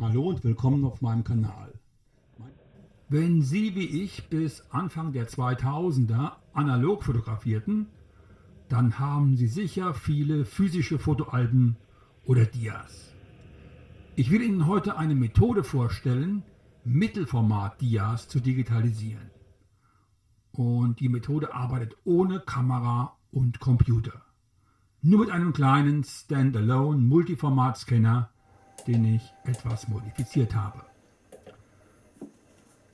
Hallo und willkommen auf meinem Kanal. Wenn Sie wie ich bis Anfang der 2000er analog fotografierten, dann haben Sie sicher viele physische Fotoalben oder Dias. Ich will Ihnen heute eine Methode vorstellen, Mittelformat-Dias zu digitalisieren. Und die Methode arbeitet ohne Kamera und Computer. Nur mit einem kleinen Standalone Multiformat-Scanner den ich etwas modifiziert habe.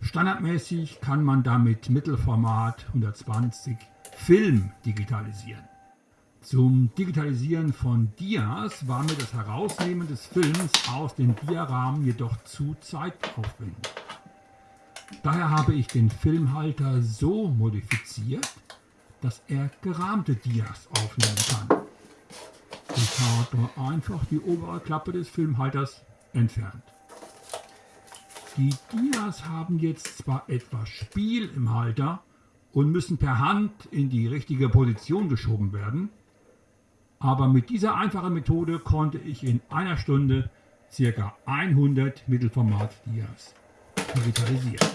Standardmäßig kann man damit Mittelformat 120 Film digitalisieren. Zum Digitalisieren von Dias war mir das Herausnehmen des Films aus dem Diarahmen jedoch zu zeitaufwendig. Daher habe ich den Filmhalter so modifiziert, dass er gerahmte Dias aufnehmen kann. Habe einfach die obere Klappe des Filmhalters entfernt. Die Dias haben jetzt zwar etwas Spiel im Halter und müssen per Hand in die richtige Position geschoben werden, aber mit dieser einfachen Methode konnte ich in einer Stunde ca. 100 Mittelformat-Dias digitalisieren.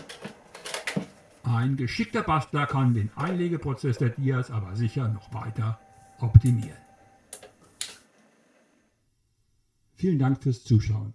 Ein geschickter Bastler kann den Einlegeprozess der Dias aber sicher noch weiter optimieren. Vielen Dank fürs Zuschauen.